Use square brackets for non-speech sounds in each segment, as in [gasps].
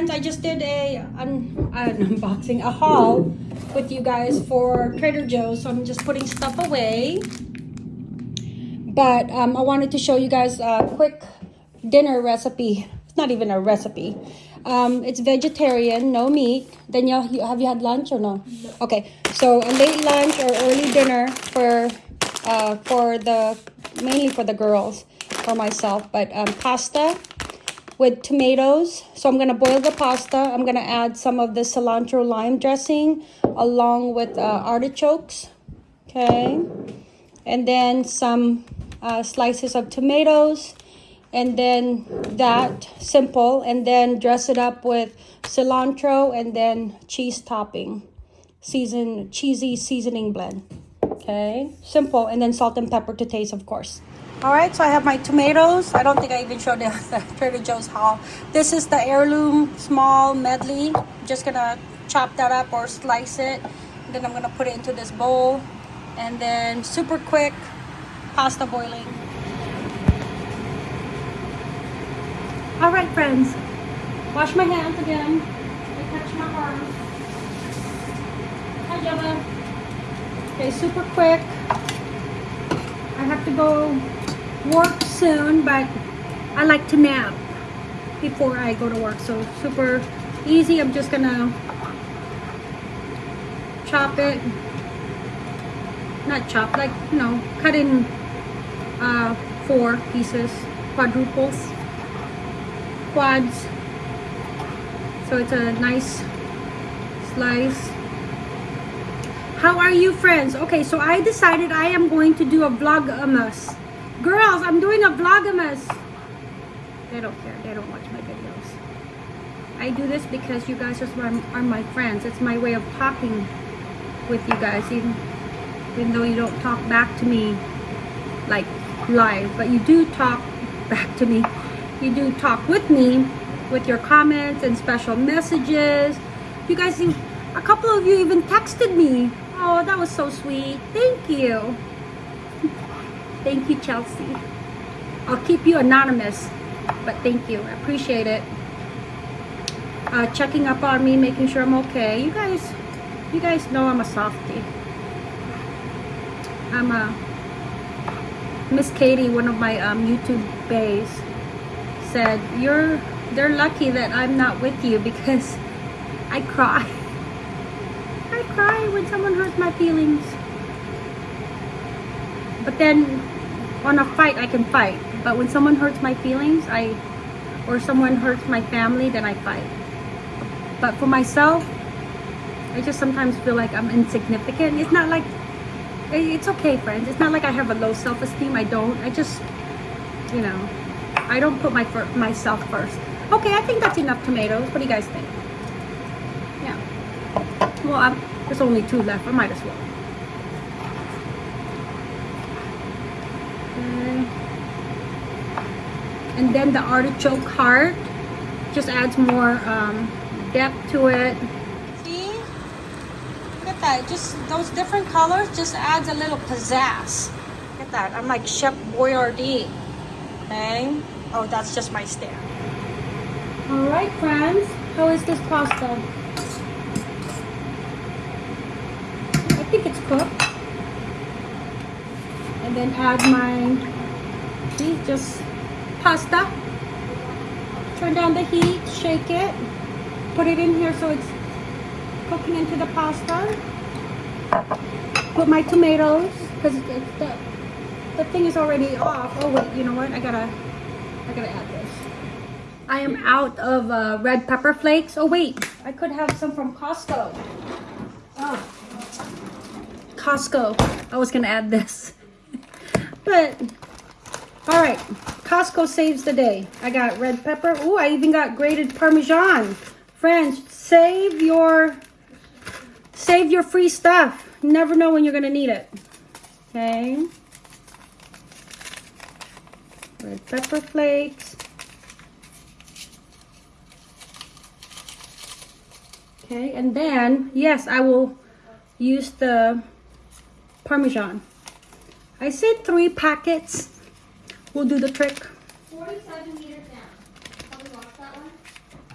friends, I just did a un, an unboxing, a haul with you guys for Trader Joe's. So I'm just putting stuff away. But um, I wanted to show you guys a quick dinner recipe. It's not even a recipe. Um, it's vegetarian, no meat. Danielle, you, have you had lunch or no? no? Okay, so a late lunch or early dinner for uh, for the mainly for the girls, for myself. But um, pasta with tomatoes. So I'm gonna boil the pasta. I'm gonna add some of the cilantro lime dressing along with uh, artichokes. Okay, and then some uh, slices of tomatoes and then that simple and then dress it up with cilantro and then cheese topping season cheesy seasoning blend okay simple and then salt and pepper to taste of course all right so i have my tomatoes i don't think i even showed the, [laughs] the trader joe's haul this is the heirloom small medley just gonna chop that up or slice it then i'm gonna put it into this bowl and then super quick pasta boiling All right, friends. Wash my hands again. I my arm. Hi, Java. Okay, super quick. I have to go work soon, but I like to nap before I go to work. So super easy. I'm just gonna chop it. Not chop, like, you know, cut in uh, four pieces, quadruples quads so it's a nice slice how are you friends okay so i decided i am going to do a vlogmas girls i'm doing a vlogmas they don't care they don't watch my videos i do this because you guys are are my friends it's my way of talking with you guys even even though you don't talk back to me like live but you do talk [laughs] back to me you do talk with me with your comments and special messages. You guys, a couple of you even texted me. Oh, that was so sweet. Thank you. Thank you, Chelsea. I'll keep you anonymous, but thank you. I appreciate it. Uh, checking up on me, making sure I'm okay. You guys, you guys know I'm a softie. I'm a Miss Katie, one of my um, YouTube bays said, you're, they're lucky that I'm not with you because [laughs] I cry. I cry when someone hurts my feelings. But then on a fight, I can fight. But when someone hurts my feelings, I, or someone hurts my family, then I fight. But for myself, I just sometimes feel like I'm insignificant. It's not like, eh, it's okay, friends. It's not like I have a low self-esteem. I don't. I just, you know, I don't put my myself first. Okay, I think that's enough tomatoes. What do you guys think? Yeah. Well, I'm, there's only two left. I might as well. Okay. And then the artichoke heart just adds more um, depth to it. See? Look at that. Just those different colors just adds a little pizzazz. Look at that. I'm like Chef Boyardee. Okay. Oh, that's just my stare. All right, friends. How is this pasta? I think it's cooked. And then add my, see, just pasta. Turn down the heat, shake it. Put it in here so it's cooking into the pasta. Put my tomatoes, because the, the thing is already off. Oh wait, you know what? I gotta I gotta add this. I am out of uh, red pepper flakes. Oh wait, I could have some from Costco. Oh, Costco. I was gonna add this. But, all right. Costco saves the day. I got red pepper. Oh, I even got grated Parmesan. Friends, save your, save your free stuff. You never know when you're gonna need it. Okay red pepper flakes. Okay, and then, yes, I will use the Parmesan. I said three packets will do the trick. 47 meters down.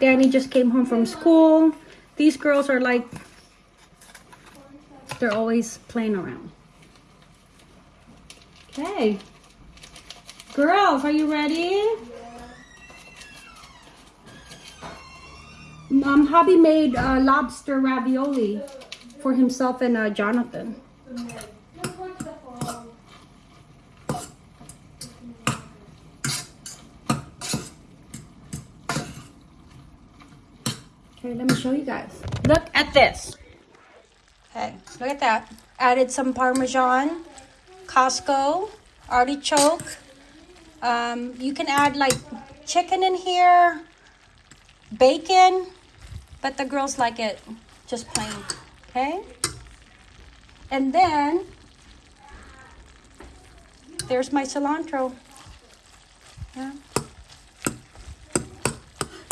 Danny just came home from school. These girls are like, they're always playing around. Okay. Girls, are you ready? Um, Hobby made uh, lobster ravioli for himself and uh, Jonathan. Show you guys. Look at this. Okay, look at that. Added some Parmesan, Costco, artichoke. Um, you can add like chicken in here, bacon, but the girls like it just plain. Okay? And then there's my cilantro. Yeah.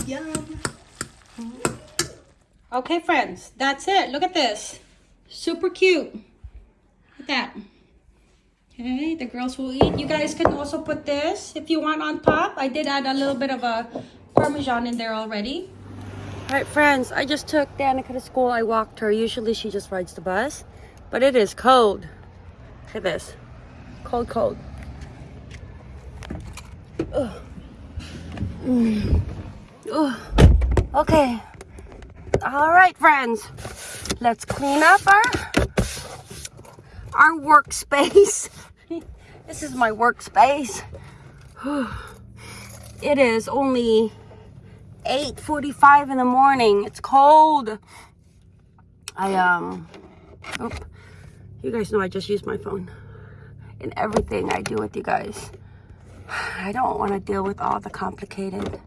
Yum. Okay, friends, that's it. Look at this. Super cute. Look at that. Okay, the girls will eat. You guys can also put this if you want on top. I did add a little bit of a Parmesan in there already. All right, friends, I just took Danica to school. I walked her. Usually she just rides the bus, but it is cold. Look at this. Cold, cold. Ugh. Mm. Ugh. Okay. All right, friends. Let's clean up our our workspace. [laughs] this is my workspace. [sighs] it is only 8:45 in the morning. It's cold. I um oh, you guys know I just use my phone in everything I do with you guys. [sighs] I don't want to deal with all the complicated.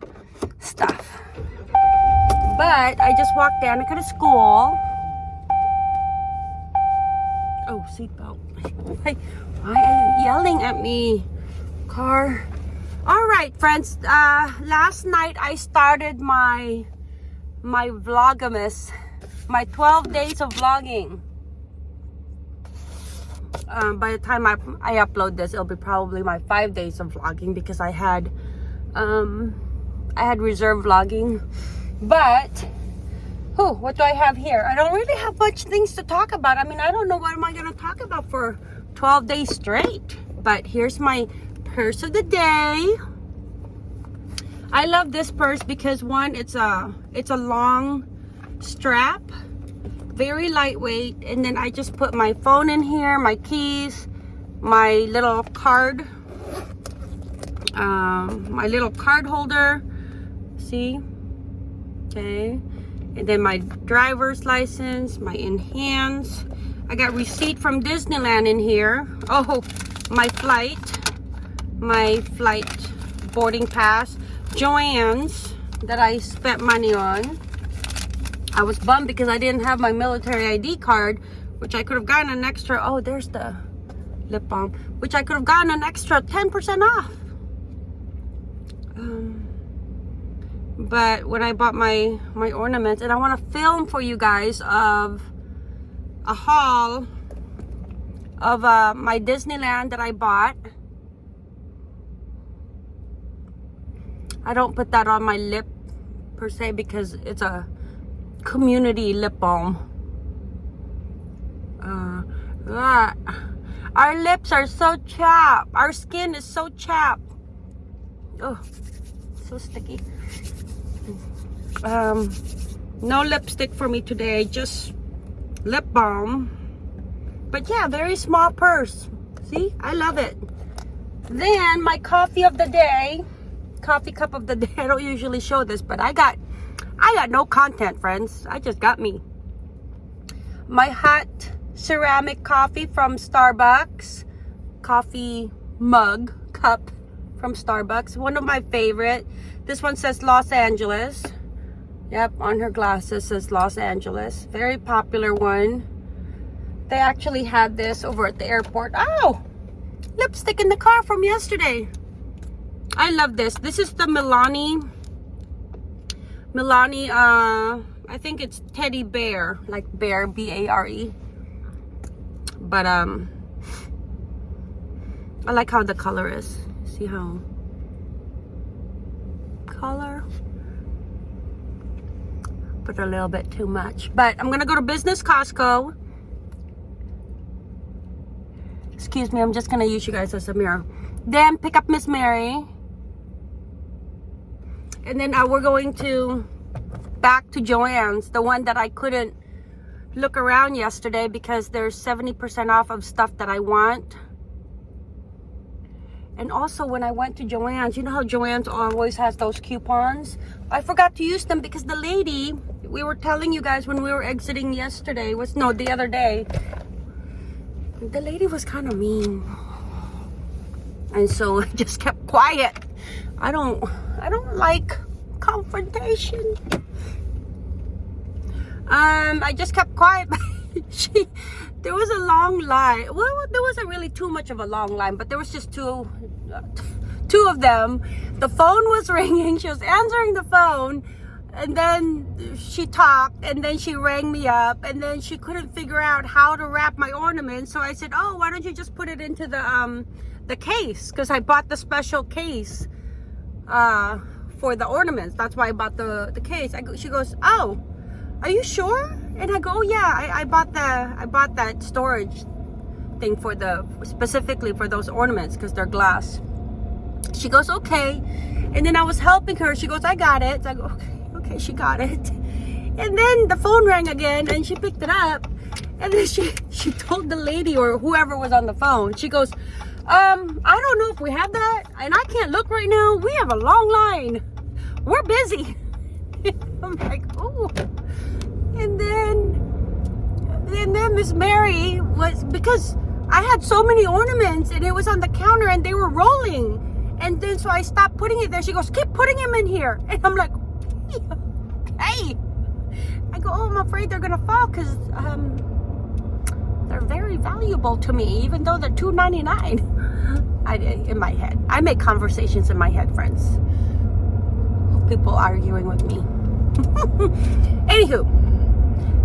But I just walked down to go to school. Oh, seatbelt. [laughs] Hey, why are you yelling at me? Car. All right, friends. Uh, last night I started my my vlogmas, my 12 days of vlogging. Um, by the time I, I upload this, it'll be probably my five days of vlogging because I had um, I had reserve vlogging but, oh, what do I have here? I don't really have much things to talk about. I mean, I don't know what am I going to talk about for 12 days straight. But here's my purse of the day. I love this purse because one, it's a, it's a long strap, very lightweight. And then I just put my phone in here, my keys, my little card, um, my little card holder. See, okay? And then my driver's license my enhance. I got receipt from disneyland in here. Oh my flight my flight boarding pass joann's that i spent money on. I was bummed because i didn't have my military id card which i could have gotten an extra oh there's the lip balm which i could have gotten an extra 10 percent off. Um but when I bought my my ornaments and I want to film for you guys of a haul of uh, my Disneyland that I bought. I don't put that on my lip per se because it's a community lip balm. Uh, ah. our lips are so chapped. Our skin is so chapped. Oh so sticky um, no lipstick for me today just lip balm. But yeah very small purse. See I love it. Then my coffee of the day coffee cup of the day. [laughs] I don't usually show this but I got I got no content friends. I just got me. My hot ceramic coffee from Starbucks. Coffee mug cup from Starbucks. One of my favorite. This one says Los Angeles Yep, on her glasses says Los Angeles. Very popular one. They actually had this over at the airport. Oh, lipstick in the car from yesterday. I love this. This is the Milani. Milani, uh, I think it's teddy bear, like bear, B-A-R-E. But, um, I like how the color is. See how color a little bit too much. But I'm gonna go to Business Costco. Excuse me, I'm just gonna use you guys as a mirror. Then pick up Miss Mary. And then uh, we're going to back to Joann's, the one that I couldn't look around yesterday because there's 70% off of stuff that I want. And also when I went to Joann's, you know how Joann's always has those coupons? I forgot to use them because the lady, we were telling you guys when we were exiting yesterday, was no, the other day. The lady was kind of mean. And so [laughs] I just kept quiet. I don't, I don't like confrontation. Um, I just kept quiet. [laughs] she, there was a long line. Well, there wasn't really too much of a long line, but there was just two, uh, [laughs] two of them. The phone was ringing. She was answering the phone, and then she talked, and then she rang me up, and then she couldn't figure out how to wrap my ornament. So I said, "Oh, why don't you just put it into the um the case? Because I bought the special case uh for the ornaments. That's why I bought the the case." I she goes, "Oh." are you sure and i go oh, yeah I, I bought the i bought that storage thing for the specifically for those ornaments because they're glass she goes okay and then i was helping her she goes i got it so i go okay okay she got it and then the phone rang again and she picked it up and then she [laughs] she told the lady or whoever was on the phone she goes um i don't know if we have that and i can't look right now we have a long line we're busy [laughs] i'm like oh and then and then Miss Mary was because I had so many ornaments and it was on the counter and they were rolling. And then so I stopped putting it there. She goes, keep putting them in here. [laughs] And I'm like. I go, oh, I'm afraid they're gonna fall because um, they're very valuable to me, even though they're $2.99. I in my head. I make conversations in my head, friends. People arguing with me. [laughs] Anywho,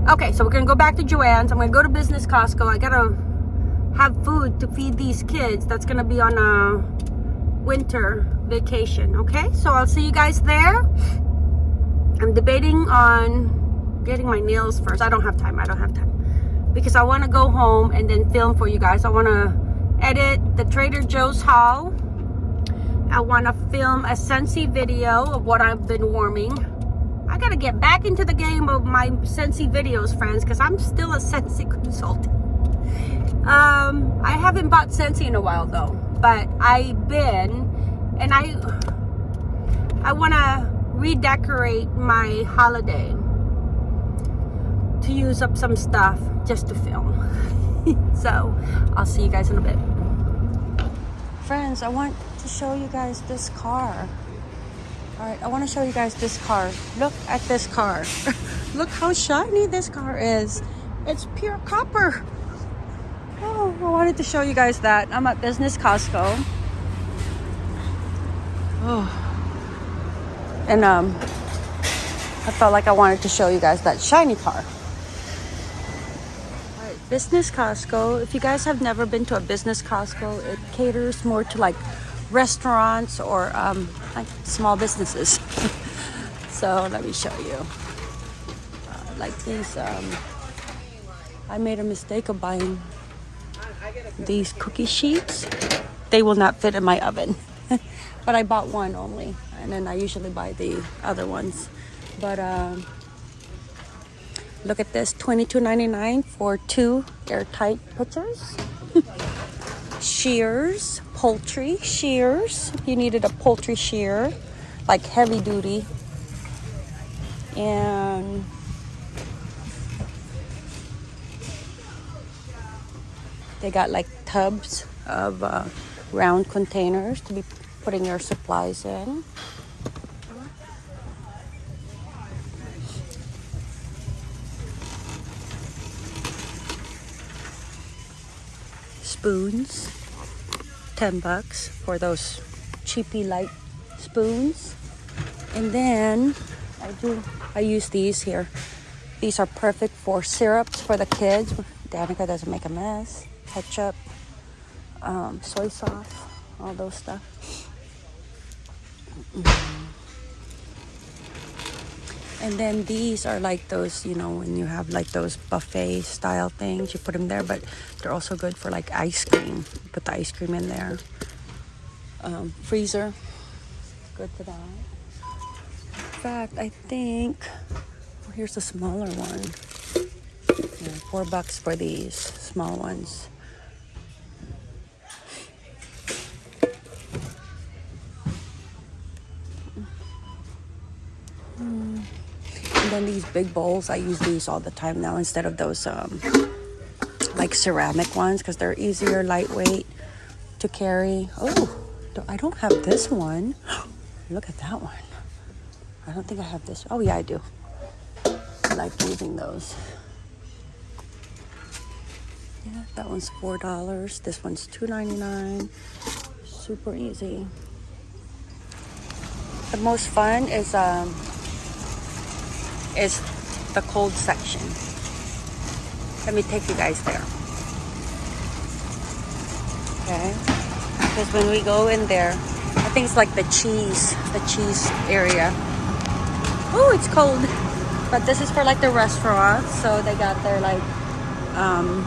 Okay, so we're gonna go back to Joann's. I'm gonna go to Business Costco. I gotta have food to feed these kids. That's gonna be on a winter vacation, okay? So I'll see you guys there. I'm debating on getting my nails first. I don't have time, I don't have time. Because I wanna go home and then film for you guys. I wanna edit the Trader Joe's haul. I wanna film a Scentsy video of what I've been warming I gotta get back into the game of my Scentsy videos, friends, because I'm still a Scentsy [laughs] consultant. Um, I haven't bought Scentsy in a while though, but I've been, and I, I want to redecorate my holiday to use up some stuff just to film. [laughs] so, I'll see you guys in a bit. Friends, I want to show you guys this car. All right, I want to show you guys this car. Look at this car. [laughs] Look how shiny this car is. It's pure copper. Oh, I wanted to show you guys that. I'm at Business Costco. Oh. And um, I felt like I wanted to show you guys that shiny car. Business Costco. If you guys have never been to a Business Costco, it caters more to like restaurants or um, like small businesses. [laughs] so let me show you. Uh, like these, um, I made a mistake of buying these cookie sheets. They will not fit in my oven. [laughs] but I bought one only. And then I usually buy the other ones. But um, look at this, $22.99 for two airtight pitchers. [laughs] shears, poultry shears. You needed a poultry shear, like heavy duty. And they got like tubs of uh, round containers to be putting your supplies in. Spoons 10 bucks for those cheapy light spoons. And then I do I use these here. These are perfect for syrups for the kids. Danica doesn't make a mess. Ketchup um, soy sauce all those stuff And then these are like those, you know, when you have like those buffet style things, you put them there, but they're also good for like ice cream. You put the ice cream in there. Um, freezer, good for that. In fact, I think oh, here's a smaller one. Yeah, four bucks for these small ones. These big bowls, I use these all the time now instead of those um, like ceramic ones because they're easier, lightweight to carry. Oh, I don't have this one. [gasps] Look at that one. I don't think I have this. Oh, yeah, I do. I like using those. Yeah, that one's four dollars. This one's two ninety nine. Super easy. The most fun is um is the cold section. Let me take you guys there. Okay. Because when we go in there, I think it's like the cheese, the cheese area. Oh, it's cold. But this is for like the restaurants, so they got their like um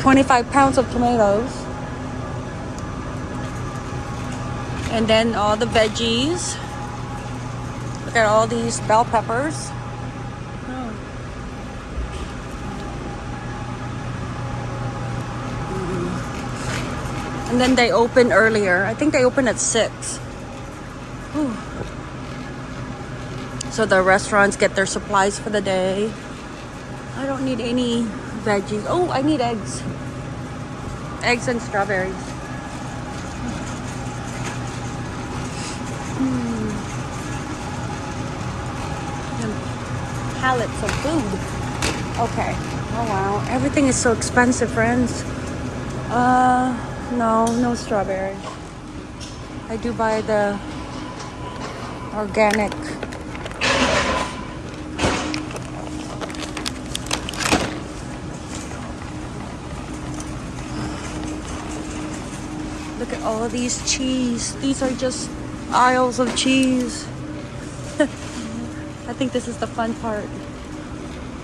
25 pounds of tomatoes. And then all the veggies. At all these bell peppers. Oh. And then they open earlier. I think they open at 6. Whew. So the restaurants get their supplies for the day. I don't need any veggies. Oh, I need eggs. Eggs and strawberries. Mm. And Pallets of food. Okay. Oh wow. Everything is so expensive, friends. Uh, no, no strawberries. I do buy the organic. Look at all of these cheese. These are just aisles of cheese. Think this is the fun part.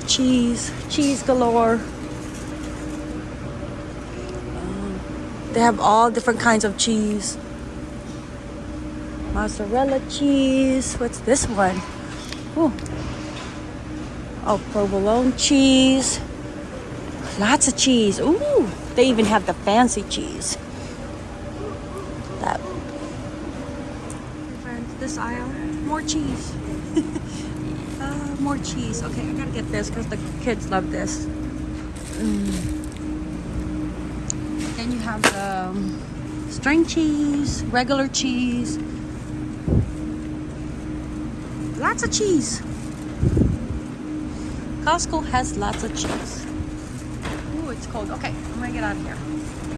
Cheese, cheese galore. Um, they have all different kinds of cheese. Mozzarella cheese. What's this one? Ooh. Oh, provolone cheese. Lots of cheese. Ooh, they even have the fancy cheese. That. Friends, this aisle, more cheese. More cheese. Okay, I gotta get this because the kids love this. Mm. Then you have the um, string cheese, regular cheese. Lots of cheese. Costco has lots of cheese. Ooh, it's cold. Okay, I'm gonna get out of here.